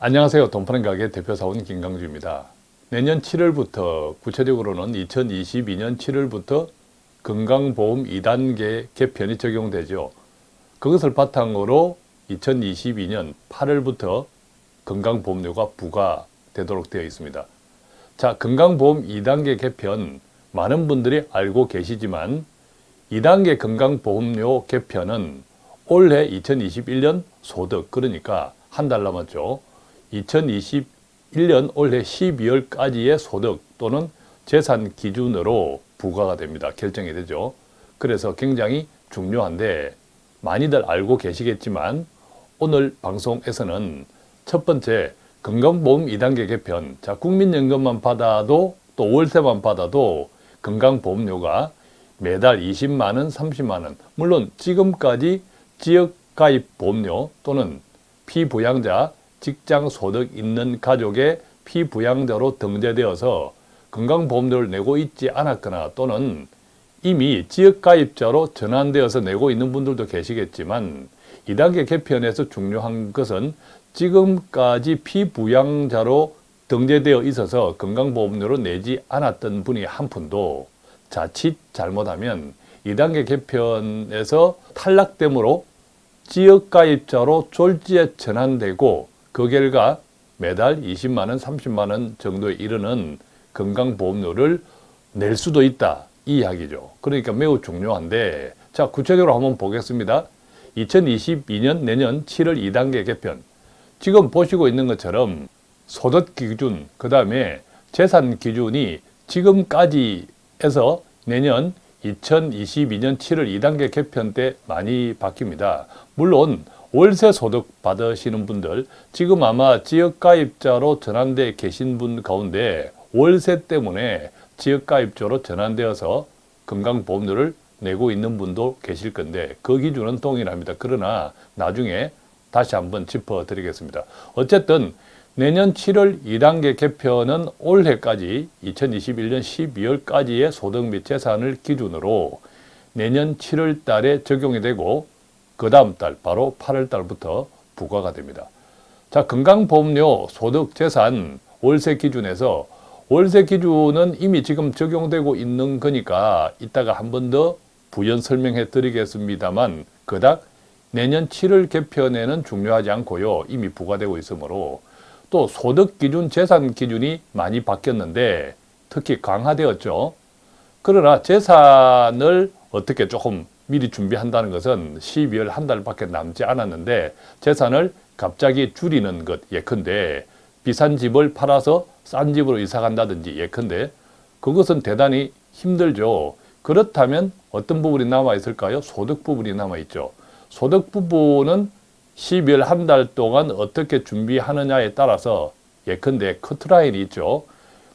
안녕하세요. 돈파는 가게 대표사원 김강주입니다. 내년 7월부터 구체적으로는 2022년 7월부터 건강보험 2단계 개편이 적용되죠. 그것을 바탕으로 2022년 8월부터 건강보험료가 부과되도록 되어 있습니다. 자, 건강보험 2단계 개편 많은 분들이 알고 계시지만 2단계 건강보험료 개편은 올해 2021년 소득 그러니까 한 달 남았죠. 2021년 올해 12월까지의 소득 또는 재산 기준으로 부과가 됩니다. 결정이 되죠. 그래서 굉장히 중요한데 많이들 알고 계시겠지만 오늘 방송에서는 첫 번째 건강보험 2단계 개편 자 국민연금만 받아도 또 월세만 받아도 건강보험료가 매달 20만원, 30만원 물론 지금까지 지역가입 보험료 또는 피부양자 직장 소득 있는 가족의 피부양자로 등재되어서 건강보험료를 내고 있지 않았거나 또는 이미 지역가입자로 전환되어서 내고 있는 분들도 계시겠지만 2단계 개편에서 중요한 것은 지금까지 피부양자로 등재되어 있어서 건강보험료를 내지 않았던 분이 한 푼도 자칫 잘못하면 2단계 개편에서 탈락됨으로 지역가입자로 졸지에 전환되고 그 결과 매달 20만원, 30만원 정도에 이르는 건강보험료를 낼 수도 있다 이 이야기죠. 그러니까 매우 중요한데 자 구체적으로 한번 보겠습니다. 2022년 내년 7월 2단계 개편 지금 보시고 있는 것처럼 소득 기준 그 다음에 재산 기준이 지금까지에서 내년 2022년 7월 2단계 개편 때 많이 바뀝니다. 물론 월세 소득 받으시는 분들 지금 아마 지역가입자로 전환돼 계신 분 가운데 월세 때문에 지역가입자로 전환되어서 건강보험료를 내고 있는 분도 계실 건데 그 기준은 동일합니다. 그러나 나중에 다시 한번 짚어드리겠습니다. 어쨌든 내년 7월 2단계 개편은 올해까지 2021년 12월까지의 소득 및 재산을 기준으로 내년 7월 달에 적용이 되고 그 다음 달 바로 8월 달부터 부과가 됩니다. 자 건강보험료 소득 재산 월세 기준에서 월세 기준은 이미 지금 적용되고 있는 거니까 이따가 한 번 더 부연 설명해 드리겠습니다만 그닥 내년 7월 개편에는 중요하지 않고요. 이미 부과되고 있으므로 또 소득 기준, 재산 기준이 많이 바뀌었는데 특히 강화되었죠. 그러나 재산을 어떻게 조금 미리 준비한다는 것은 12월 한 달밖에 남지 않았는데 재산을 갑자기 줄이는 것 예컨대 비싼 집을 팔아서 싼 집으로 이사 간다든지 예컨대 그것은 대단히 힘들죠. 그렇다면 어떤 부분이 남아 있을까요? 소득 부분이 남아 있죠. 소득 부분은 12월 한 달 동안 어떻게 준비하느냐에 따라서 예컨대 커트라인이 있죠.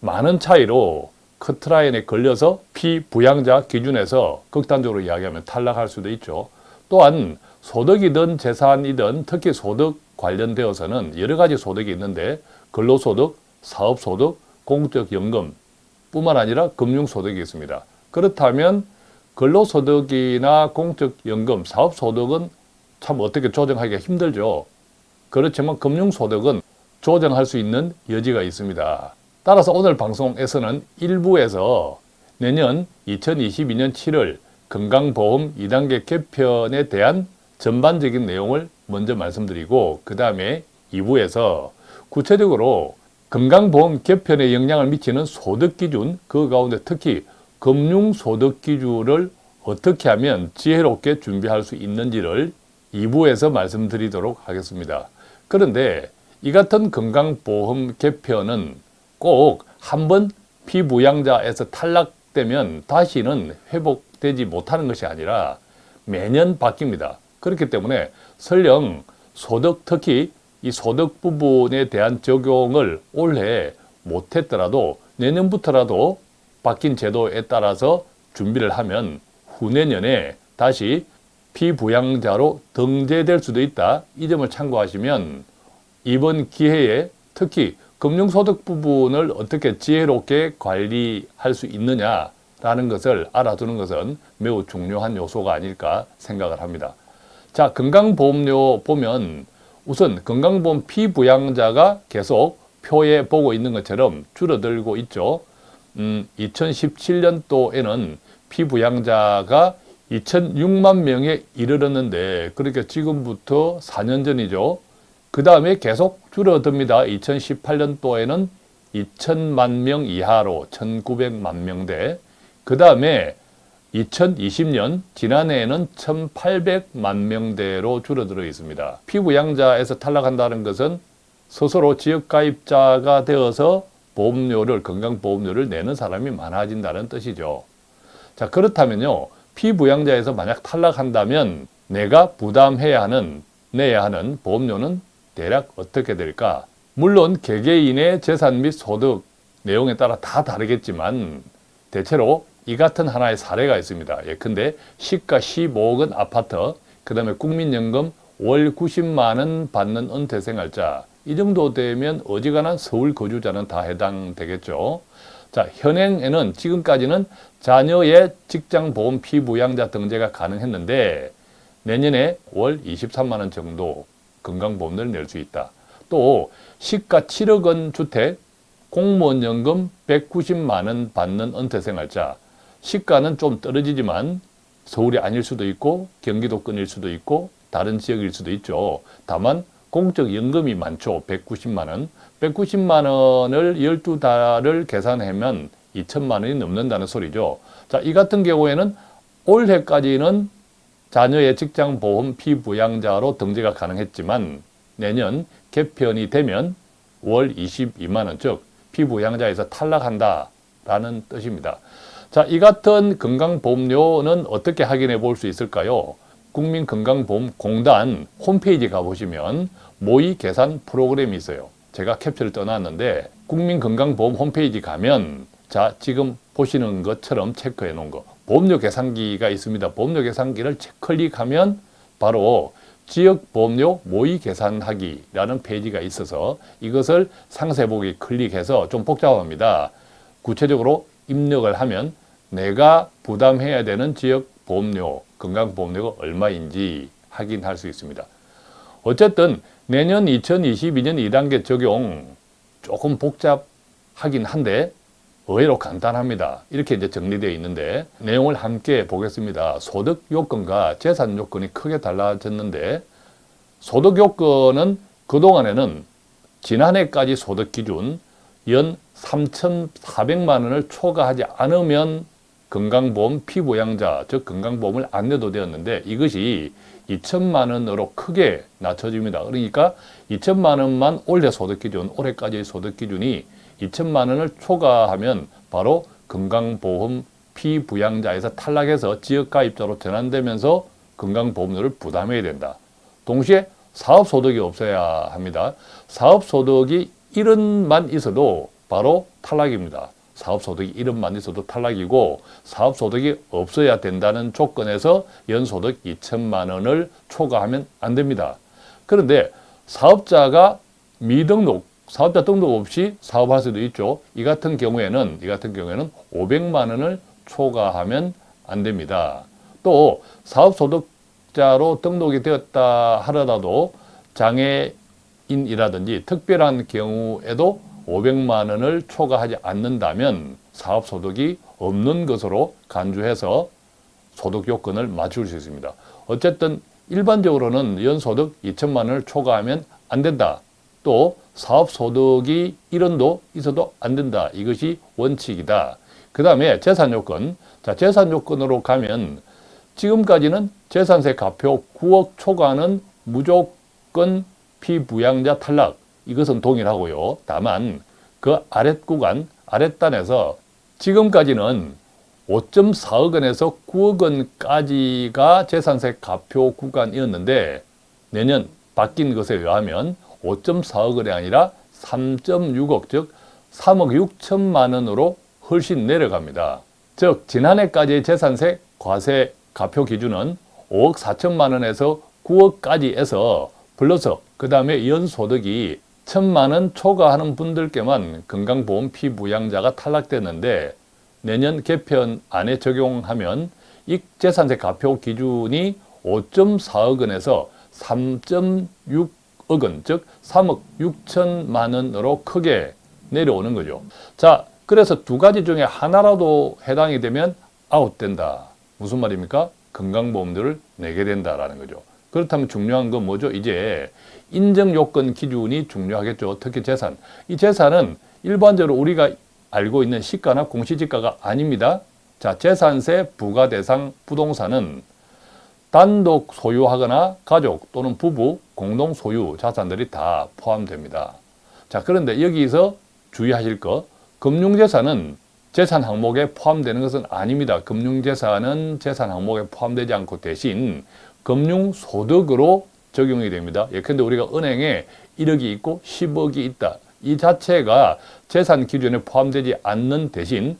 많은 차이로 커트라인에 걸려서 피부양자 기준에서 극단적으로 이야기하면 탈락할 수도 있죠. 또한 소득이든 재산이든 특히 소득 관련되어서는 여러 가지 소득이 있는데 근로소득, 사업소득, 공적연금 뿐만 아니라 금융소득이 있습니다. 그렇다면 근로소득이나 공적연금, 사업소득은 참 어떻게 조정하기가 힘들죠. 그렇지만 금융소득은 조정할 수 있는 여지가 있습니다. 따라서 오늘 방송에서는 일부에서 내년 2022년 7월 건강보험 2단계 개편에 대한 전반적인 내용을 먼저 말씀드리고 그 다음에 2부에서 구체적으로 건강보험 개편에 영향을 미치는 소득기준 그 가운데 특히 금융소득기준을 어떻게 하면 지혜롭게 준비할 수 있는지를 2부에서 말씀드리도록 하겠습니다. 그런데 이 같은 건강보험 개편은 꼭 한번 피부양자에서 탈락되면 다시는 회복되지 못하는 것이 아니라 매년 바뀝니다. 그렇기 때문에 설령 소득 특히 이 소득 부분에 대한 적용을 올해 못했더라도 내년부터라도 바뀐 제도에 따라서 준비를 하면 후내년에 다시 피부양자로 등재될 수도 있다. 이 점을 참고하시면 이번 기회에 특히 금융소득 부분을 어떻게 지혜롭게 관리할 수 있느냐라는 것을 알아두는 것은 매우 중요한 요소가 아닐까 생각을 합니다. 자, 건강보험료 보면 우선 건강보험 피부양자가 계속 표에 보고 있는 것처럼 줄어들고 있죠. 음, 2017년도에는 피부양자가 2006만 명에 이르렀는데 그러니까 지금부터 4년 전이죠. 그 다음에 계속 줄어듭니다. 2018년도에는 2천만 명 이하로 1,900만 명대. 그 다음에 2020년 지난해에는 1,800만 명대로 줄어들어 있습니다. 피부양자에서 탈락한다는 것은 스스로 지역가입자가 되어서 보험료를 건강보험료를 내는 사람이 많아진다는 뜻이죠. 자 그렇다면요. 피부양자에서 만약 탈락한다면 내가 부담해야 하는 내야 하는 보험료는 대략 어떻게 될까? 물론 개개인의 재산 및 소득 내용에 따라 다 다르겠지만 대체로 이 같은 하나의 사례가 있습니다. 예컨대 시가 15억은 아파트, 그 다음에 국민연금 월 90만 원 받는 은퇴생활자 이 정도 되면 어지간한 서울 거주자는 다 해당되겠죠. 자, 현행에는 지금까지는 자녀의 직장보험 피부양자 등재가 가능했는데 내년에 월 23만 원 정도 건강보험료를 낼 수 있다. 또 시가 7억 원 주택, 공무원 연금 190만 원 받는 은퇴생활자 시가는 좀 떨어지지만 서울이 아닐 수도 있고 경기도권일 수도 있고 다른 지역일 수도 있죠. 다만 공적 연금이 많죠. 190만 원. 190만 원을 12달을 계산하면 2천만 원이 넘는다는 소리죠. 자, 이 같은 경우에는 올해까지는 자녀의 직장보험 피부양자로 등재가 가능했지만 내년 개편이 되면 월 22만 원, 즉 피부양자에서 탈락한다 라는 뜻입니다. 자, 이 같은 건강보험료는 어떻게 확인해 볼 수 있을까요? 국민건강보험공단 홈페이지 가보시면 모의 계산 프로그램이 있어요. 제가 캡처를 떠났는데 국민건강보험 홈페이지 가면 자 지금 보시는 것처럼 체크해 놓은 거 보험료 계산기가 있습니다. 보험료 계산기를 클릭하면 바로 지역 보험료 모의 계산하기라는 페이지가 있어서 이것을 상세 보기 클릭해서 좀 복잡합니다. 구체적으로 입력을 하면 내가 부담해야 되는 지역 보험료, 건강보험료가 얼마인지 확인할 수 있습니다. 어쨌든 내년 2022년 2단계 적용 조금 복잡하긴 한데 의외로 간단합니다. 이렇게 이제 정리되어 있는데 내용을 함께 보겠습니다. 소득 요건과 재산 요건이 크게 달라졌는데 소득 요건은 그동안에는 지난해까지 소득 기준 연 3,400만 원을 초과하지 않으면 건강보험 피부양자, 즉 건강보험을 안 내도 되었는데 이것이 2천만 원으로 크게 낮춰집니다. 그러니까 2천만 원만 올해 소득 기준, 올해까지의 소득 기준이 2천만 원을 초과하면 바로 건강보험 피부양자에서 탈락해서 지역가입자로 전환되면서 건강보험료를 부담해야 된다. 동시에 사업소득이 없어야 합니다. 사업소득이 1원만 있어도 바로 탈락입니다. 사업소득이 1원만 있어도 탈락이고 사업소득이 없어야 된다는 조건에서 연소득 2천만 원을 초과하면 안 됩니다. 그런데 사업자가 미등록, 사업자 등록 없이 사업할 수도 있죠. 이 같은 경우에는 이 같은 경우에는 500만 원을 초과하면 안 됩니다. 또 사업소득자로 등록이 되었다 하더라도 장애인이라든지 특별한 경우에도 500만 원을 초과하지 않는다면 사업소득이 없는 것으로 간주해서 소득 요건을 맞출 수 있습니다. 어쨌든 일반적으로는 연소득 2천만 원을 초과하면 안 된다. 또 사업소득이 1원도 있어도 안 된다. 이것이 원칙이다. 그 다음에 재산요건. 자, 재산요건으로 가면 지금까지는 재산세 가표 9억 초과는 무조건 피부양자 탈락 이것은 동일하고요. 다만 그 아랫 구간, 아랫단에서 지금까지는 5.4억 원에서 9억 원까지가 재산세 가표 구간이었는데 내년 바뀐 것에 의하면 5.4억 원이 아니라 3.6억 즉 3억 6천만 원으로 훨씬 내려갑니다. 즉 지난해까지의 재산세 과세 가표 기준은 5억 4천만 원에서 9억까지 해서 플러스 그 다음에 연소득이 천만 원 초과하는 분들께만 건강보험 피부양자가 탈락됐는데 내년 개편 안에 적용하면 이 재산세 가표 기준이 5.4억 원에서 3.6 원, 즉 3억 6천만 원으로 크게 내려오는 거죠. 자, 그래서 두 가지 중에 하나라도 해당이 되면 아웃된다. 무슨 말입니까? 건강보험료를 내게 된다라는 거죠. 그렇다면 중요한 건 뭐죠? 이제 인정 요건 기준이 중요하겠죠. 특히 재산. 이 재산은 일반적으로 우리가 알고 있는 시가나 공시지가가 아닙니다. 자, 재산세 부과 대상 부동산은 단독 소유하거나 가족 또는 부부 공동 소유 자산들이 다 포함됩니다. 자, 그런데 여기서 주의하실 거 금융재산은 재산 항목에 포함되는 것은 아닙니다. 금융재산은 재산 항목에 포함되지 않고 대신 금융소득으로 적용이 됩니다. 예컨대 우리가 은행에 1억이 있고 10억이 있다. 이 자체가 재산 기준에 포함되지 않는 대신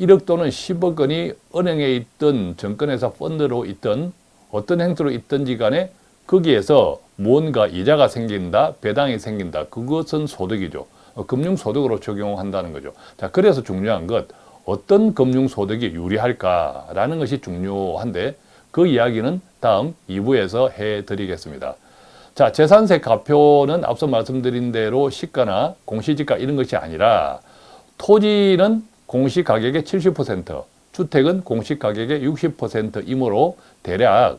1억 또는 10억 원이 은행에 있던 정권회사 펀드로 있던 어떤 행태로 있든지 간에 거기에서 뭔가 이자가 생긴다, 배당이 생긴다. 그것은 소득이죠. 어, 금융소득으로 적용한다는 거죠. 자, 그래서 중요한 것, 어떤 금융소득이 유리할까라는 것이 중요한데 그 이야기는 다음 2부에서 해드리겠습니다. 자, 재산세 가표는 앞서 말씀드린 대로 시가나 공시지가 이런 것이 아니라 토지는 공시가격의 70%, 주택은 공시가격의 60%이므로 대략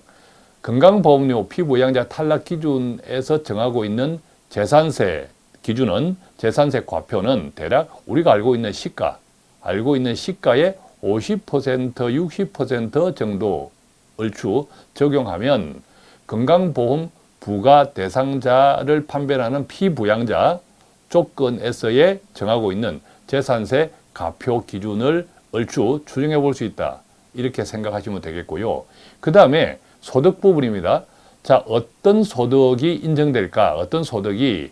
건강보험료 피부양자 탈락 기준에서 정하고 있는 재산세 기준은 재산세 과표는 대략 우리가 알고 있는 시가, 알고 있는 시가의 50% 60% 정도 얼추 적용하면 건강보험 부가 대상자를 판별하는 피부양자 조건에서의 정하고 있는 재산세 가표 기준을 얼추 추정해 볼 수 있다. 이렇게 생각하시면 되겠고요. 그 다음에 소득 부분입니다. 자, 어떤 소득이 인정될까? 어떤 소득이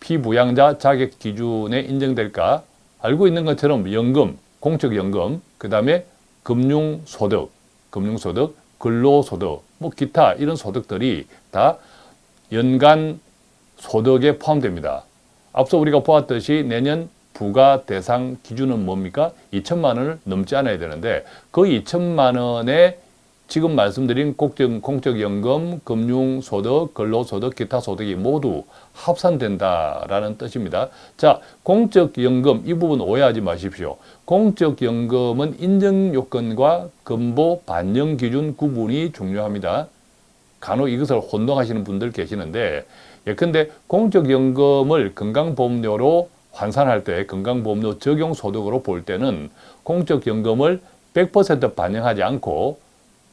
피부양자 자격 기준에 인정될까? 알고 있는 것처럼 연금, 공적연금, 그 다음에 금융소득, 금융소득, 근로소득, 뭐 기타 이런 소득들이 다 연간 소득에 포함됩니다. 앞서 우리가 보았듯이 내년 부가 대상 기준은 뭡니까? 2천만 원을 넘지 않아야 되는데 그 2천만 원에 지금 말씀드린 공적, 공적연금, 금융소득, 근로소득, 기타 소득이 모두 합산된다라는 뜻입니다. 자, 공적연금 이 부분 오해하지 마십시오. 공적연금은 인정요건과 근보 반영 기준 구분이 중요합니다. 간혹 이것을 혼동하시는 분들 계시는데 예컨대 공적연금을 건강보험료로 환산할 때 건강보험료 적용 소득으로 볼 때는 공적연금을 100% 반영하지 않고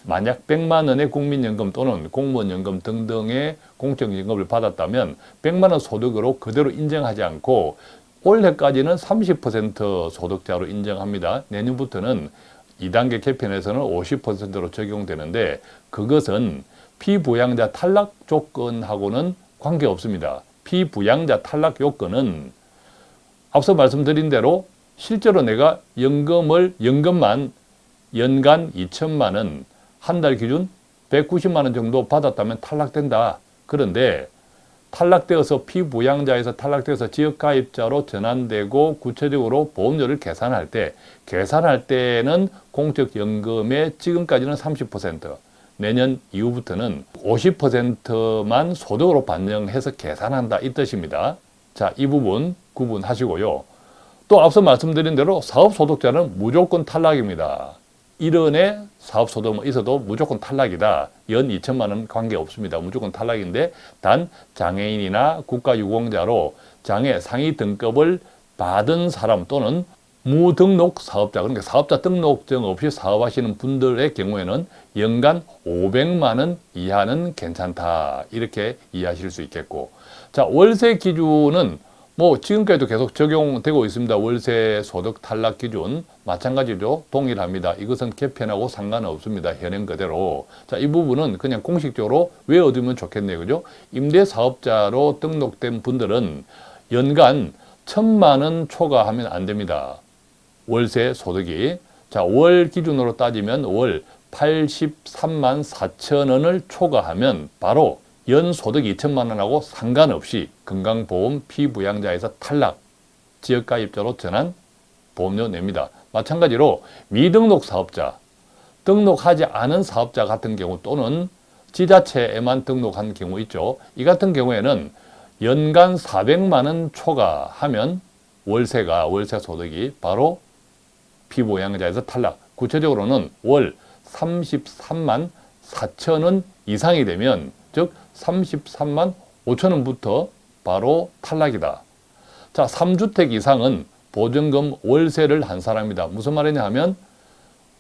만약 100만 원의 국민연금 또는 공무원연금 등등의 공적연금을 받았다면 100만 원 소득으로 그대로 인정하지 않고 올해까지는 30% 소득자로 인정합니다. 내년부터는 2단계 개편에서는 50%로 적용되는데 그것은 피부양자 탈락 조건하고는 관계없습니다. 피부양자 탈락 요건은 앞서 말씀드린 대로 실제로 내가 연금을 연금만 연간 2천만 원, 한 달 기준 190만 원 정도 받았다면 탈락된다. 그런데 탈락되어서 피부양자에서 탈락되어서 지역가입자로 전환되고 구체적으로 보험료를 계산할 때 계산할 때는 공적연금의 지금까지는 30% 내년 이후부터는 50%만 소득으로 반영해서 계산한다 이 뜻입니다. 자, 이 부분 구분하시고요. 또 앞서 말씀드린 대로 사업소득자는 무조건 탈락입니다. 1원의 사업소득 있어도 무조건 탈락이다. 연 2천만 원 관계없습니다. 무조건 탈락인데 단 장애인이나 국가유공자로 장애 상위 등급을 받은 사람 또는 무등록 사업자 그러니까 사업자 등록증 없이 사업하시는 분들의 경우에는 연간 500만 원 이하는 괜찮다 이렇게 이해하실 수 있겠고 자 월세 기준은 뭐 지금까지도 계속 적용되고 있습니다. 월세 소득 탈락 기준 마찬가지로 동일합니다. 이것은 개편하고 상관없습니다. 현행 그대로. 자, 이 부분은 그냥 공식적으로 외워두면 좋겠네요. 그죠? 임대사업자로 등록된 분들은 연간 천만 원 초과하면 안 됩니다. 월세 소득이. 자, 월 기준으로 따지면 월 83만 4천 원을 초과하면 바로 연 소득 2천만 원하고 상관없이 건강보험 피부양자에서 탈락, 지역가입자로 전환 보험료 냅니다. 마찬가지로 미등록 사업자, 등록하지 않은 사업자 같은 경우 또는 지자체에만 등록한 경우 있죠. 이 같은 경우에는 연간 400만 원 초과하면 월세가 월세 소득이 바로 피부양자에서 탈락. 구체적으로는 월 33만 4천 원 이상이 되면 즉 33만 5천 원부터 바로 탈락이다. 자, 3주택 이상은 보증금 월세를 한 사람이다. 무슨 말이냐 하면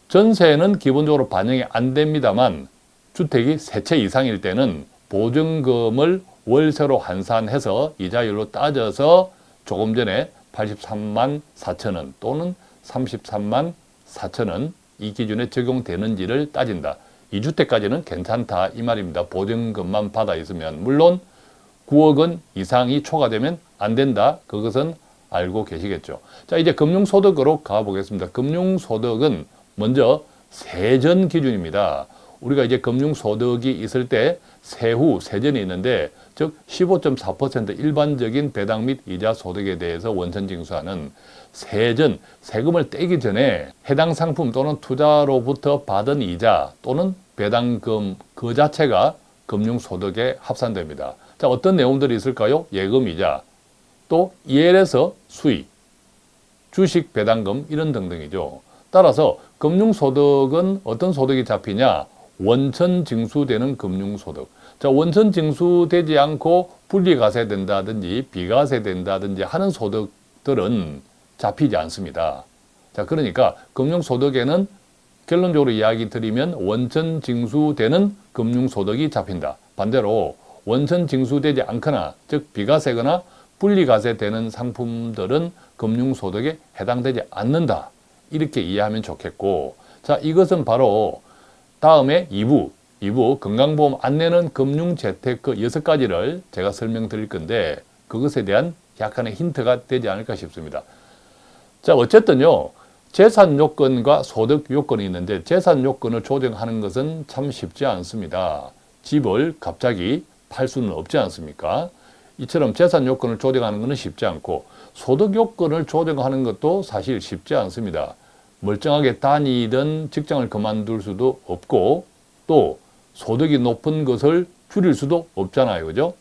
전세는 기본적으로 반영이 안 됩니다만 주택이 세 채 이상일 때는 보증금을 월세로 환산해서 이자율로 따져서 조금 전에 83만 4천 원 또는 33만 4천 원 이 기준에 적용되는지를 따진다. 2주택까지는 괜찮다 이 말입니다. 보증금만 받아 있으면 물론 9억 원 이상이 초과되면 안 된다. 그것은 알고 계시겠죠. 자 이제 금융소득으로 가보겠습니다. 금융소득은 먼저 세전 기준입니다. 우리가 이제 금융소득이 있을 때 세후, 세전이 있는데 즉 15.4% 일반적인 배당 및 이자 소득에 대해서 원천 징수하는 세전, 세금을 떼기 전에 해당 상품 또는 투자로부터 받은 이자 또는 배당금 그 자체가 금융소득에 합산됩니다. 자 어떤 내용들이 있을까요? 예금이자 또 EL에서 수익, 주식 배당금 이런 등등이죠. 따라서 금융소득은 어떤 소득이 잡히냐? 원천 징수되는 금융소득. 자, 원천 징수되지 않고 분리가세 된다든지 비가세 된다든지 하는 소득들은 잡히지 않습니다. 자, 그러니까 금융소득에는 결론적으로 이야기 드리면 원천 징수되는 금융소득이 잡힌다. 반대로 원천 징수되지 않거나 즉 비과세거나 분리과세되는 상품들은 금융소득에 해당되지 않는다. 이렇게 이해하면 좋겠고 자 이것은 바로 다음에 2부 2부 건강보험 안내는 금융재테크 여섯 가지를 제가 설명드릴 건데 그것에 대한 약간의 힌트가 되지 않을까 싶습니다. 자 어쨌든요. 재산 요건과 소득 요건이 있는데 재산 요건을 조정하는 것은 참 쉽지 않습니다. 집을 갑자기 팔 수는 없지 않습니까? 이처럼 재산 요건을 조정하는 것은 쉽지 않고 소득 요건을 조정하는 것도 사실 쉽지 않습니다. 멀쩡하게 다니던 직장을 그만둘 수도 없고 또 소득이 높은 것을 줄일 수도 없잖아요. 그죠?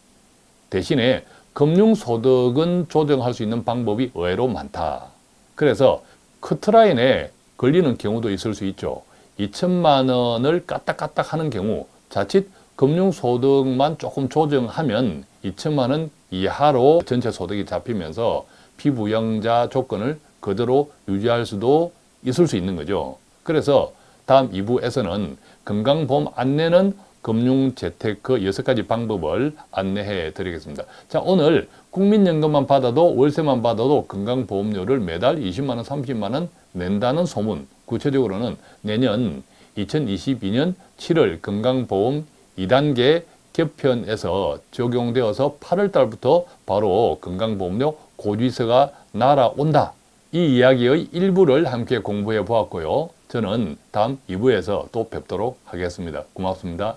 대신에 금융소득은 조정할 수 있는 방법이 의외로 많다. 그래서 커트라인에 걸리는 경우도 있을 수 있죠. 2천만 원을 까딱까딱 하는 경우 자칫 금융소득만 조금 조정하면 2천만 원 이하로 전체 소득이 잡히면서 피부영자 조건을 그대로 유지할 수도 있을 수 있는 거죠. 그래서 다음 2부에서는 건강보험 안내는 금융재테크 여섯 가지 방법을 안내해 드리겠습니다. 자, 오늘 국민연금만 받아도 월세만 받아도 건강보험료를 매달 20만원, 30만원 낸다는 소문. 구체적으로는 내년 2022년 7월 건강보험 2단계 개편에서 적용되어서 8월 달부터 바로 건강보험료 고지서가 날아온다. 이 이야기의 일부를 함께 공부해 보았고요. 저는 다음 2부에서 또 뵙도록 하겠습니다. 고맙습니다.